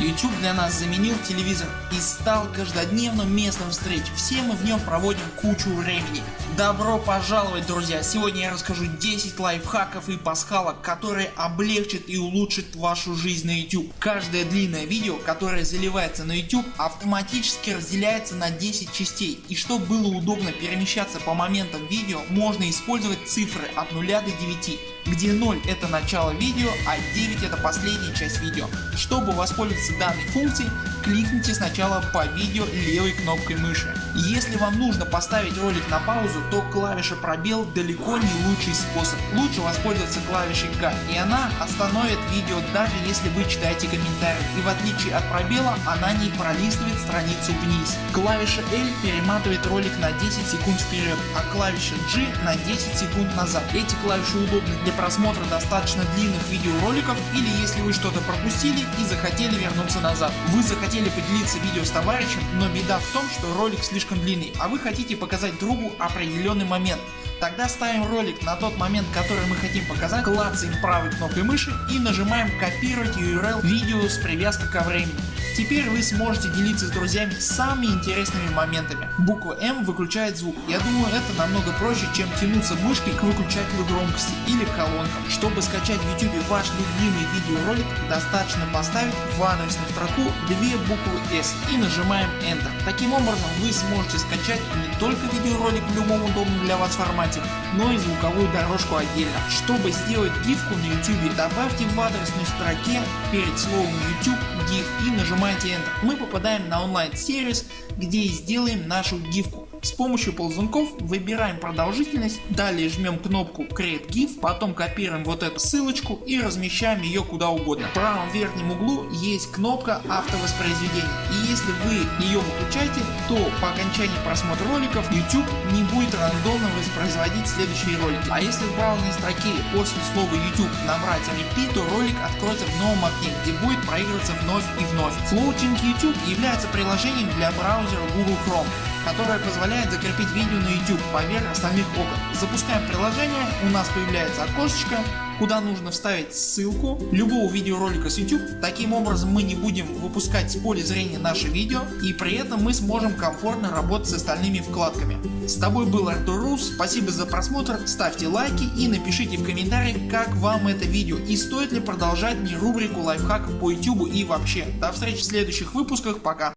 YouTube для нас заменил телевизор и стал каждодневным местом встреч. Все мы в нем проводим кучу времени. Добро пожаловать друзья! Сегодня я расскажу 10 лайфхаков и пасхалок, которые облегчат и улучшат вашу жизнь на YouTube. Каждое длинное видео, которое заливается на YouTube, автоматически разделяется на 10 частей. И чтобы было удобно перемещаться по моментам видео, можно использовать цифры от 0 до 9 где 0 это начало видео, а 9 это последняя часть видео. Чтобы воспользоваться данной функцией, кликните сначала по видео левой кнопкой мыши. Если вам нужно поставить ролик на паузу, то клавиша пробел далеко не лучший способ. Лучше воспользоваться клавишей К и она остановит видео даже если вы читаете комментарии и в отличие от пробела она не пролистывает страницу вниз. Клавиша L перематывает ролик на 10 секунд вперед, а клавиша G на 10 секунд назад. Эти клавиши удобны для просмотра достаточно длинных видеороликов или если вы что-то пропустили и захотели вернуться назад. Вы захотели поделиться видео с товарищем, но беда в том, что ролик слишком длинный, а вы хотите показать другу определенный момент. Тогда ставим ролик на тот момент который мы хотим показать, клацаем правой кнопкой мыши и нажимаем копировать URL видео с привязкой ко времени. Теперь вы сможете делиться с друзьями самыми интересными моментами. Буква М выключает звук. Я думаю это намного проще чем тянуться мышкой к выключателю громкости или колонкам. Чтобы скачать в YouTube ваш любимый видеоролик достаточно поставить в адресную строку две буквы S и нажимаем Enter. Таким образом вы сможете скачать не только видеоролик в любом удобном для вас формате, но и звуковую дорожку отдельно. Чтобы сделать гифку на YouTube добавьте в адресной строке перед словом YouTube GIF и нажимаете Enter. Мы попадаем на онлайн сервис где и сделаем нашу гифку. С помощью ползунков выбираем продолжительность, далее жмем кнопку Create GIF, потом копируем вот эту ссылочку и размещаем ее куда угодно. В правом верхнем углу есть кнопка автовоспроизведения и если вы ее выключаете, то по окончании просмотра роликов YouTube не будет рандомно воспроизводить следующие ролики. А если в браузерной строке после слова YouTube набрать repeat, то ролик откроется в новом окне, где будет проигрываться вновь и вновь. Floating YouTube является приложением для браузера Google Chrome которая позволяет закрепить видео на YouTube поверх остальных окон. Запускаем приложение, у нас появляется окошечко, куда нужно вставить ссылку любого видеоролика с YouTube. Таким образом мы не будем выпускать с поля зрения наше видео и при этом мы сможем комфортно работать с остальными вкладками. С тобой был Артур Рус, спасибо за просмотр, ставьте лайки и напишите в комментариях как вам это видео и стоит ли продолжать мне рубрику лайфхаков по YouTube и вообще. До встречи в следующих выпусках, пока.